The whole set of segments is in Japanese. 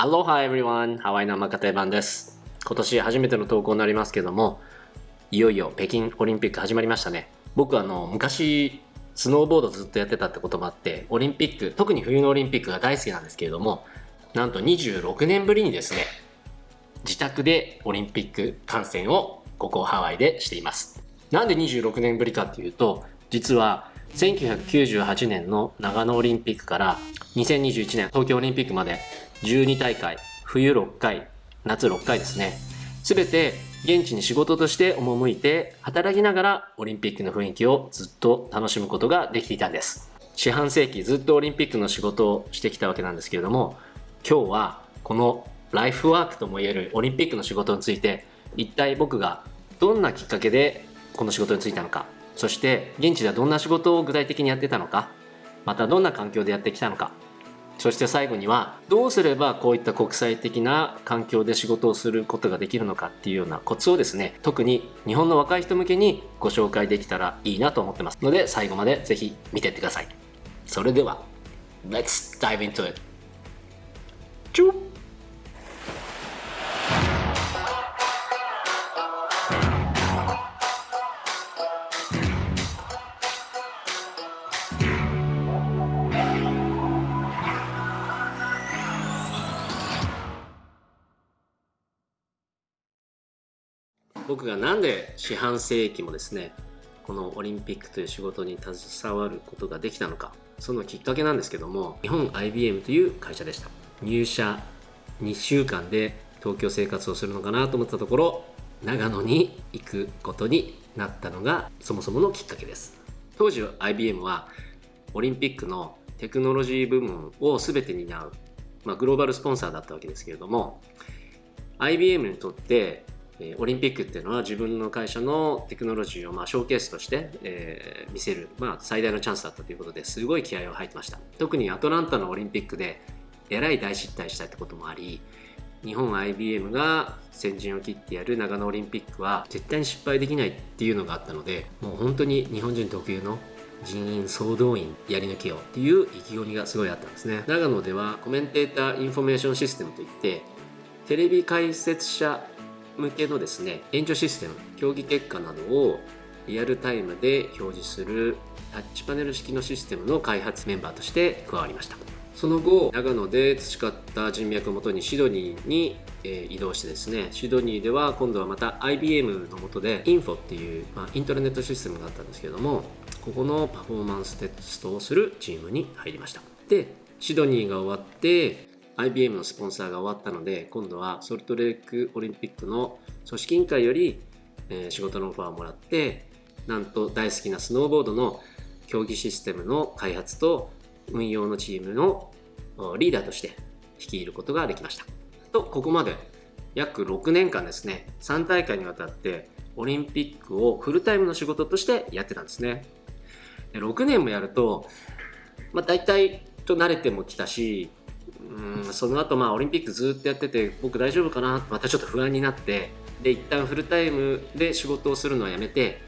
Aloha everyone! ハワイのマカテ版です。今年初めての投稿になりますけども、いよいよ北京オリンピック始まりましたね。僕あの、昔、スノーボードずっとやってたってこともあって、オリンピック、特に冬のオリンピックが大好きなんですけれども、なんと26年ぶりにですね、自宅でオリンピック観戦をここハワイでしています。なんで26年ぶりかっていうと、実は1998年の長野オリンピックから2021年東京オリンピックまで12大会、冬6回、夏6回ですね。すべて現地に仕事として赴いて働きながらオリンピックの雰囲気をずっと楽しむことができていたんです。四半世紀ずっとオリンピックの仕事をしてきたわけなんですけれども、今日はこのライフワークともいえるオリンピックの仕事について一体僕がどんなきっかけでこの仕事に就いたのかそして現地ではどんな仕事を具体的にやってたのかまたどんな環境でやってきたのかそして最後にはどうすればこういった国際的な環境で仕事をすることができるのかっていうようなコツをですね特に日本の若い人向けにご紹介できたらいいなと思ってますので最後までぜひ見てってください。それでは Let's dive into it チュッ僕がなんで四半世紀もですねこのオリンピックという仕事に携わることができたのかそのきっかけなんですけども日本 IBM という会社でした。入社2週間で東京生活をするのかなと思ったところ長野に行くことになったのがそもそものきっかけです。当時 IBM はオリンピックのテクノロジー部門を全て担う、まあ、グローバルスポンサーだったわけですけれども IBM にとってオリンピックっていうのは自分の会社のテクノロジーをまあショーケースとして、えー、見せる、まあ、最大のチャンスだったということですごい気合を入ってました。特にアトランタのオリンピックでえらい大失態したってこともあり日本 IBM が先陣を切ってやる長野オリンピックは絶対に失敗できないっていうのがあったのでもう本当に日本人特有の人員総動員やり抜けようっていう意気込みがすごいあったんですね。長野では Commentator Information System といってテレビ解説者向けのですね援助システム競技結果などをリアルタイムで表示するタッチパネル式のシステムの開発メンバーとして加わりました。その後長野で培った人脈をもとにシドニーに、え移動してですねシドニーでは今度はまた IBM のもとでインフォっていう、まあ、インターネットシステムがあったんですけれどもここのパフォーマンステストをするチームに入りました。でシドニーが終わって IBM のスポンサーが終わったので今度はソルトレークオリンピックの組織委員会より、え、仕事のオファーをもらってなんと大好きなスノーボードの競技システムの開発と運用のチームのリーダーとして率いることができました。とここまで約6年間ですね3大会にわたってオリンピックをフルタイムの仕事としてやってたんですね。6年もやると、まあ、大体と慣れてもきたしうんその後まあオリンピックずっとやってて僕大丈夫かな？またちょっと不安になってで一旦フルタイムで仕事をするのはやめて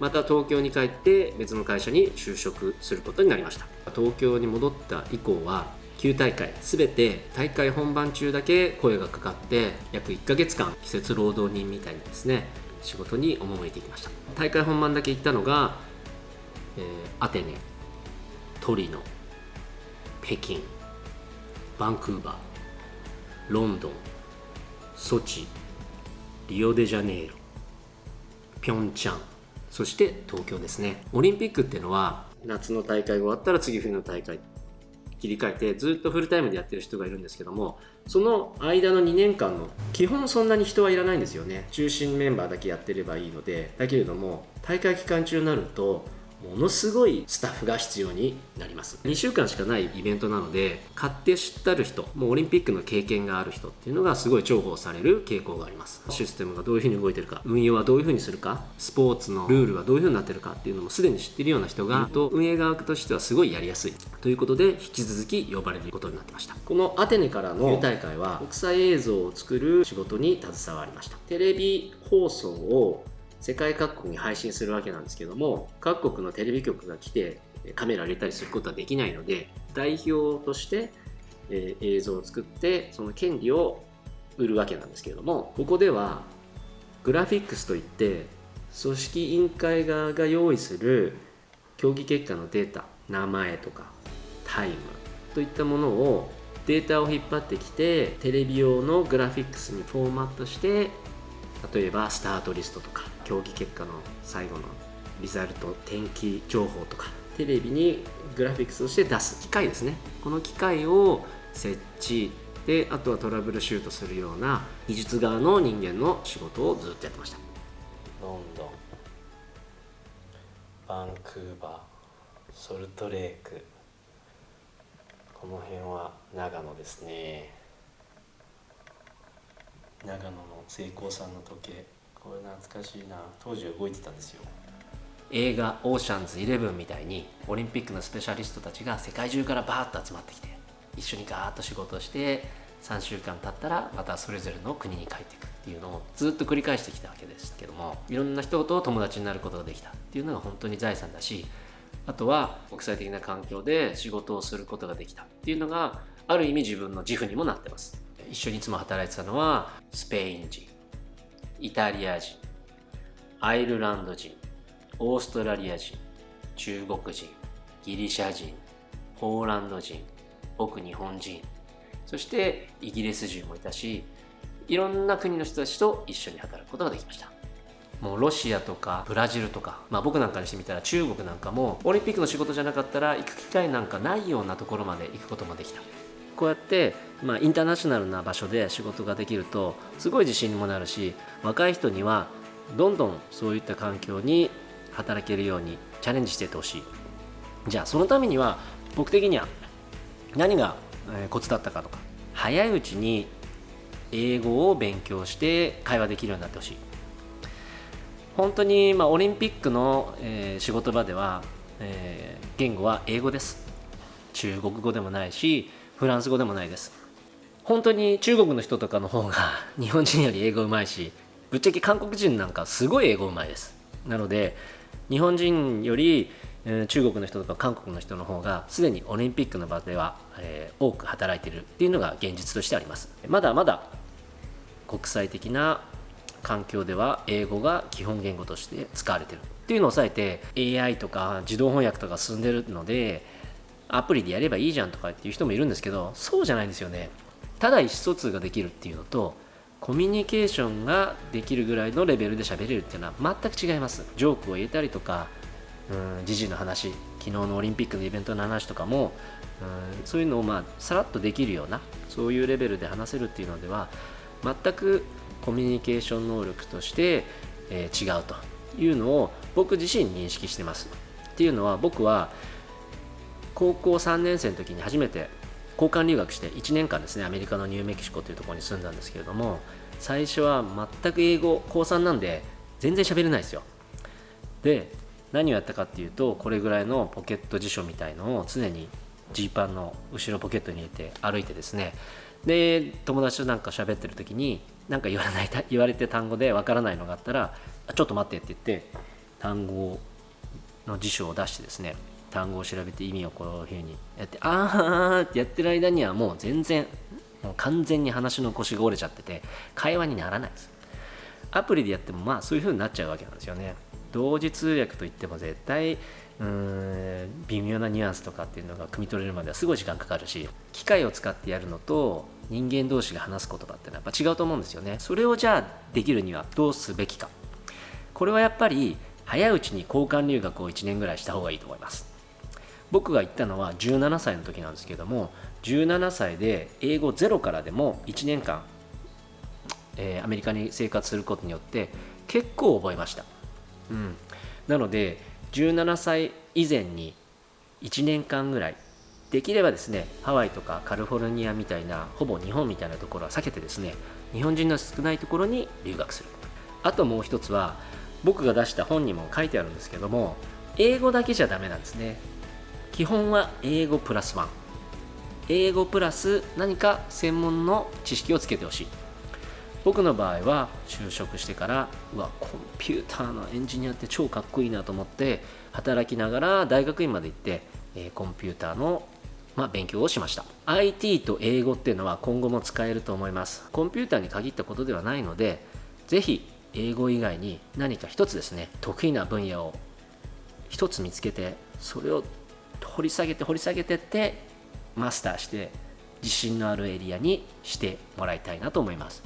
また東京に帰って別の会社に就職することになりました。東京に戻った以降は9大会全て大会本番中だけ声がかかって約1ヶ月間季節労働人みたいにですね仕事に赴いていきました。大会本番だけ行ったのが、えー、アテネトリノ北京。バンクーバーロンドンソチリオデジャネイロピョンチャンそして東京ですね。オリンピックっていうのは夏の大会が終わったら次冬の大会切り替えてずっとフルタイムでやってる人がいるんですけどもその間の2年間の基本そんなに人はいらないんですよね。中心メンバーだけやってればいいのでだけれども大会期間中になるとものすごいスタッフが必要になります。2週間しかないイベントなので買って知ったる人もうオリンピックの経験がある人っていうのがすごい重宝される傾向があります。システムがどういうふうに動いてるか運用はどういうふうにするかスポーツのルールはどういうふうになってるかっていうのもすでに知ってるような人がと運営側としてはすごいやりやすい。ということで引き続き呼ばれることになってました。このアテネからの大会は国際映像を作る仕事に携わりました。テレビ放送を世界各国に配信するわけなんですけども各国のテレビ局が来てカメラ入れたりすることはできないので代表としてえ映像を作ってその権利を売るわけなんですけれどもここではグラフィックスといって組織委員会側が用意する競技結果のデータ名前とかタイムといったものをデータを引っ張ってきてテレビ用のグラフィックスにフォーマットして例えばスタートリストとか競技結果の最後のリザルト天気情報とかテレビにグラフィックスとして出す機械ですね。この機械を設置であとはトラブルシュートするような技術側の人間の仕事をずっとやってました。ロンドンバンクーバーソルトレーク。この辺は長野ですね。長野の成功さんの時計。これ懐かしいな。当時は動いてたんですよ。映画「オーシャンズイレブン」みたいにオリンピックのスペシャリストたちが世界中からバーッと集まってきて一緒にガーッと仕事をして3週間経ったらまたそれぞれの国に帰っていく。っていうのをずっと繰り返してきたわけですけどもいろんな人と友達になることができたっていうのが本当に財産だしあとは国際的な環境で仕事をすることができたっていうのがある意味自分の自負にもなってます。一緒にいつも働いてたのはスペイン人イタリア人アイルランド人オーストラリア人中国人ギリシャ人ポーランド人僕日本人そしてイギリス人もいたしいろんな国の人たちと一緒に働くことができました。もうロシアとかブラジルとか、まあ、僕なんかにしてみたら中国なんかもオリンピックの仕事じゃなかったら行く機会なんかないようなところまで行くこともできた。こうやって、まあ、インターナショナルな場所で仕事ができるとすごい自信にもなるし若い人にはどんどんそういった環境に働けるようにチャレンジしていってほしい。じゃあそのためには僕的には何がコツだったかとか早いうちに英語を勉強して会話できるようになってほしい。本当に、まあ、オリンピックの、えー仕事場では、えー言語は英語です。中国語でもないしフランス語でもないです。本当に中国の人とかの方が 日本人より英語うまいしぶっちゃけ韓国人なんかすごい英語うまいです。なので日本人より中国の人とか韓国の人の方がすでにオリンピックの場では、え多く働いてるっていうのが現実としてあります。まだまだ国際的な環境では英語が基本言語として使われてる。っていうのを抑えて AI とか自動翻訳とか進んでるのでアプリでやればいいじゃんとかっていう人もいるんですけどそうじゃないんですよね。ただ意思疎通ができるっていうのとコミュニケーションができるぐらいのレベルで喋れるっていうのは全く違います。ジョークを言えたりとかうん時事の話昨日のオリンピックのイベントの話とかもうんそういうのをまあさらっとできるようなそういうレベルで話せるっていうのでは全くコミュニケーション能力として、えー違うというのを僕自身認識してます。っていうのは僕は高校3年生の時に初めて交換留学して1年間ですねアメリカのニューメキシコというところに住んだんですけれども最初は全く英語高3なんで全然喋れないですよ。で何をやったかっていうとこれぐらいのポケット辞書みたいのを常にジーパンの後ろポケットに入れて歩いてですね。で友達となんか喋ってる時に何か言わない 言われて単語でわからないのがあったらちょっと待ってって言って単語の辞書を出してですね単語を調べて意味をこういうふうにやってあーってやってる間にはもう全然もう完全に話の腰が折れちゃってて会話にならないです。アプリでやってもまあそういう風になっちゃうわけなんですよね。同時通訳といっても絶対うーん微妙なニュアンスとかっていうのが汲み取れるまではすごい時間かかるし機械を使ってやるのと人間同士が話す言葉ってのはやっぱ違うと思うんですよね。それをじゃあできるにはどうすべきか。これはやっぱり早いうちに交換留学を1年ぐらいした方がいいと思います。僕が行ったのは17歳の時なんですけども17歳で英語ゼロからでも1年間、えーアメリカに生活することによって結構覚えました、うん、なので17歳以前に1年間ぐらいできればですねハワイとかカリフォルニアみたいなほぼ日本みたいなところは避けてですね日本人の少ないところに留学する。あともう一つは僕が出した本にも書いてあるんですけども英語だけじゃダメなんですね。基本は英語プラスワン。英語プラス何か専門の知識をつけてほしい。僕の場合は就職してからうわコンピューターのエンジニアって超かっこいいなと思って働きながら大学院まで行って、えコンピューターのまあ、勉強をしました。IT と英語っていうのは今後も使えると思います。コンピューターに限ったことではないのでぜひ英語以外に何か一つですね得意な分野を一つ見つけてそれを掘り下げて掘り下げてってマスターして自信のあるエリアにしてもらいたいなと思います。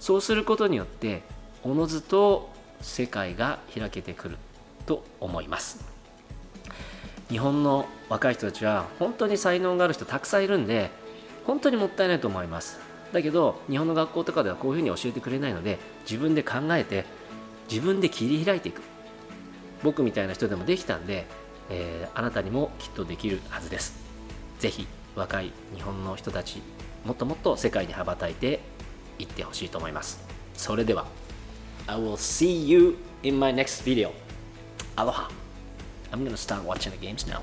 そうすることによっておのずと世界が開けてくると思います。日本の若い人たちは本当に才能がある人たくさんいるんで本当にもったいないと思います。だけど日本の学校とかではこういうふうに教えてくれないので自分で考えて自分で切り開いていく。僕みたいな人でもできたんで、えー、あなたにもきっとできるはずです是非若い日本の人たちもっともっと世界に羽ばたいていってほしいと思いますそれでは I will see you in my next video Aloha I'm gonna start watching the games now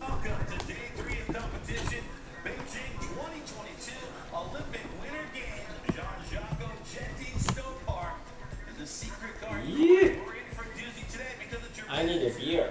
Welcome to day three of competition, Beijing 2022 Olympic Winter Games. Jean-Jacques Jetti Snow Park is a secret car. Yeah. I need a beer